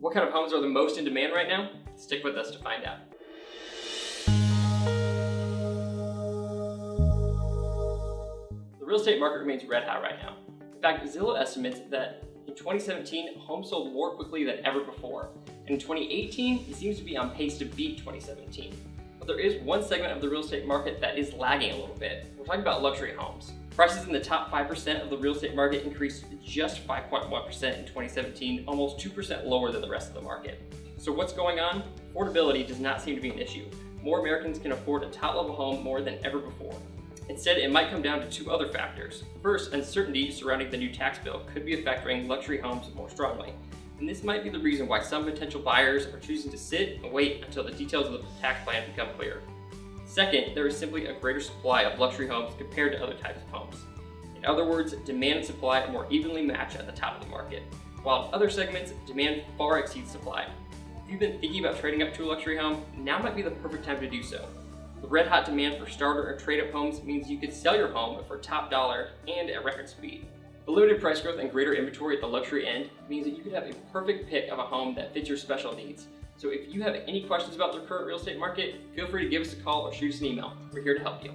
What kind of homes are the most in demand right now? Stick with us to find out. The real estate market remains red hot right now. In fact, Zillow estimates that in 2017, homes sold more quickly than ever before. And in 2018, it seems to be on pace to beat 2017. But there is one segment of the real estate market that is lagging a little bit. We're talking about luxury homes. Prices in the top 5% of the real estate market increased just 5.1% in 2017, almost 2% lower than the rest of the market. So what's going on? Affordability does not seem to be an issue. More Americans can afford a top-level home more than ever before. Instead, it might come down to two other factors. First, uncertainty surrounding the new tax bill could be affecting luxury homes more strongly. And this might be the reason why some potential buyers are choosing to sit and wait until the details of the tax plan become clear. Second, there is simply a greater supply of luxury homes compared to other types of homes. In other words, demand and supply are more evenly matched at the top of the market, while in other segments, demand far exceeds supply. If you've been thinking about trading up to a luxury home, now might be the perfect time to do so. The red hot demand for starter or trade-up homes means you could sell your home for top dollar and at record speed. The limited price growth and greater inventory at the luxury end means that you could have a perfect pick of a home that fits your special needs. So if you have any questions about the current real estate market, feel free to give us a call or shoot us an email. We're here to help you.